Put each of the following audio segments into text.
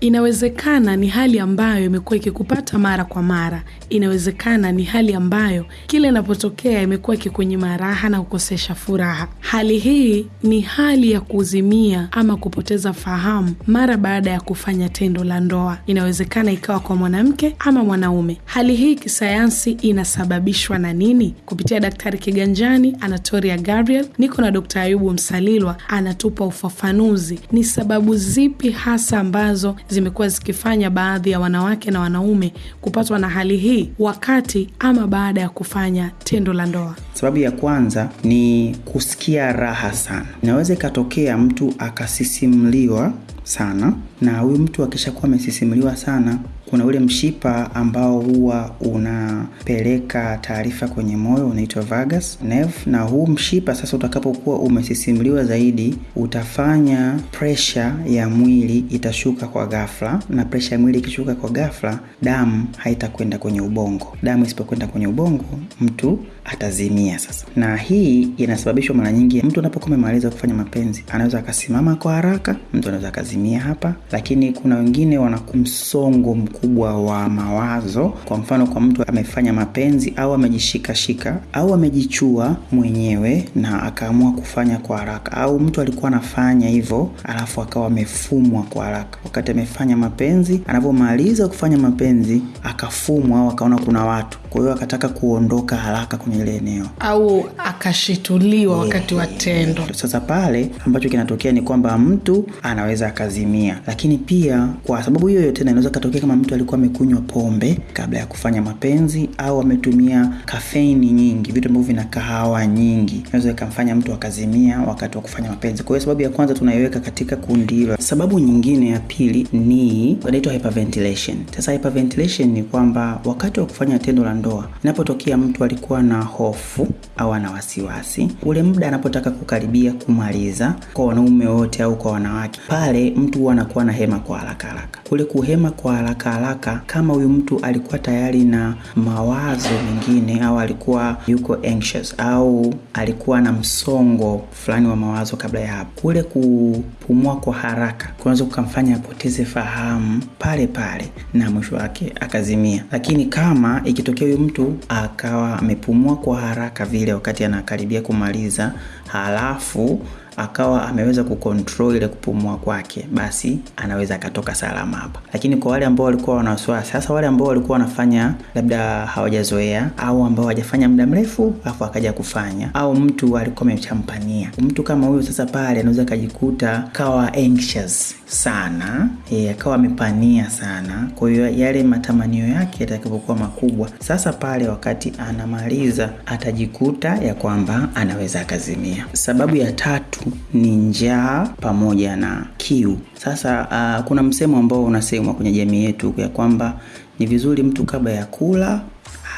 Inawezekana ni hali ambayo imekuwa ikikupata mara kwa mara. Inawezekana ni hali ambayo kila inapotokea imekuwa ikikunyima raha na kukosesha furaha. Hali hii ni hali ya kuzimia ama kupoteza fahamu mara baada ya kufanya tendo la ndoa. Inawezekana ikawa kwa mwanamke ama mwanaume. Hali hii kisayansi inasababishwa na nini? Kupitia Daktari Kiganjani, Anatoria Gabriel, niko na Dkt. Ayubu Msalilwa anatupa ufafanuzi. Ni sababu zipi hasa ambazo zimekuwa zikifanya baadhi ya wanawake na wanaume kupatwa na hali hii wakati ama baada ya kufanya tendo la ndoa? Sababu ya kwanza ni kusikia raha sana. Inaweza ikatokea mtu akasisimliwa sana, na huyu mtu akishakuwa amesisimliwa sana kuna ule mshipa ambao huwa unapeleka taarifa kwenye moyo unaitwa vagus nerve, na huu mshipa sasa, utakapokuwa umesisimliwa zaidi, utafanya presha ya mwili itashuka kwa ghafla, na presha ya mwili ikishuka kwa ghafla, damu haitakwenda kwenye ubongo. Damu isipokwenda kwenye ubongo, mtu atazimia sasa. Na hii inasababishwa mara nyingi, mtu anapokuwa amemaliza kufanya mapenzi anaweza akasimama kwa haraka, mtu anaweza akazimia hapa, lakini kuna wengine wana msongo wa mawazo. Kwa mfano, kwa mtu amefanya mapenzi au amejishikashika au amejichua mwenyewe na akaamua kufanya kwa haraka, au mtu alikuwa anafanya hivyo alafu akawa amefumwa kwa haraka wakati amefanya mapenzi. Anavyomaliza kufanya mapenzi akafumwa au akaona kuna watu, kwa hiyo akataka kuondoka haraka kwenye ile eneo au akashituliwa wakati wa tendo. Sasa pale ambacho kinatokea ni kwamba mtu anaweza akazimia, lakini pia kwa sababu hiyo tena inaweza katokea kama mtu alikuwa amekunywa pombe kabla ya kufanya mapenzi au ametumia kafeini nyingi, vitu ambavyo vina kahawa nyingi, inaweza ikamfanya mtu akazimia wakati wa kufanya mapenzi. Kwa hiyo sababu ya kwanza tunaiweka katika kundi hilo. Sababu nyingine ya pili ni inaitwa hyperventilation. Sasa hyperventilation ni kwamba wakati wa kufanya tendo la ndoa, inapotokea mtu alikuwa na hofu au ana wasiwasi, ule muda anapotaka kukaribia kumaliza, kwa wanaume wote au kwa wanawake, pale mtu huwa anakuwa na hema kwa haraka haraka. Kule kuhema kwa haraka haraka, kama huyu mtu alikuwa tayari na mawazo mengine au alikuwa yuko anxious au alikuwa na msongo fulani wa mawazo kabla ya hapo, kule kupumua kwa haraka kunaweza kukamfanya apoteze fahamu pale pale na mwisho wake akazimia. Lakini kama ikitokea huyu mtu akawa amepumua kwa haraka vile wakati anakaribia kumaliza, halafu akawa ameweza kucontrol ile kupumua kwake, basi anaweza akatoka salama hapa. Lakini kwa wale ambao walikuwa wana wasiwasi, sasa wale ambao walikuwa wanafanya labda hawajazoea au ambao hawajafanya muda mrefu alafu akaja kufanya, au mtu alikuwa amechampania, mtu kama huyo, sasa pale anaweza akajikuta kawa anxious sana, e, akawa amepania sana. Kwa hiyo yale matamanio yake yatakapokuwa makubwa, sasa pale wakati anamaliza atajikuta ya kwamba anaweza akazimia. Sababu ya tatu ni njaa pamoja na kiu. Sasa uh, kuna msemo ambao unasemwa kwenye jamii yetu ya kwamba ni vizuri mtu kabla ya kula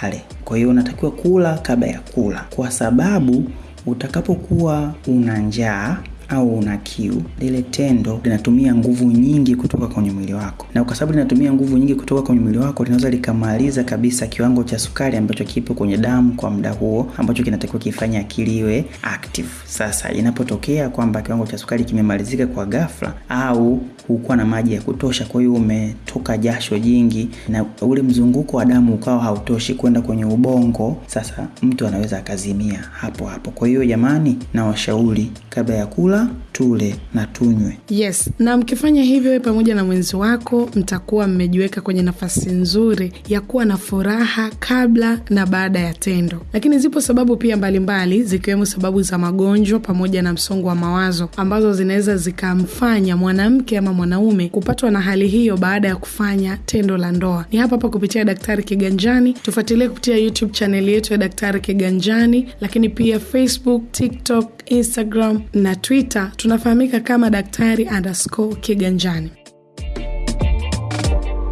ale. Kwa hiyo unatakiwa kula kabla ya kula, kwa sababu utakapokuwa una njaa au una kiu, lile tendo linatumia nguvu nyingi kutoka kwenye mwili wako, na kwa sababu linatumia nguvu nyingi kutoka kwenye mwili wako, linaweza likamaliza kabisa kiwango cha sukari ambacho kipo kwenye damu kwa muda huo, ambacho kinatakiwa kifanya akili iwe active. Sasa inapotokea kwamba kiwango cha sukari kimemalizika kwa ghafla, au hukuwa na maji ya kutosha, kwa hiyo umetoka jasho jingi na ule mzunguko wa damu ukawa hautoshi kwenda kwenye ubongo, sasa mtu anaweza akazimia hapo hapo. Kwa hiyo jamani, na washauri kabla ya kula tule na tunywe. Yes, na mkifanya hivyo, pamoja na mwenzi wako mtakuwa mmejiweka kwenye nafasi nzuri ya kuwa na furaha kabla na baada ya tendo. Lakini zipo sababu pia mbalimbali, zikiwemo sababu za magonjwa pamoja na msongo wa mawazo ambazo zinaweza zikamfanya mwanamke ama mwanaume kupatwa na hali hiyo baada ya kufanya tendo la ndoa. Ni hapa hapa kupitia Daktari Kiganjani. Tufuatilie kupitia YouTube chaneli yetu ya Daktari Kiganjani, lakini pia Facebook, TikTok, Instagram na Twitter tunafahamika kama daktari underscore Kiganjani.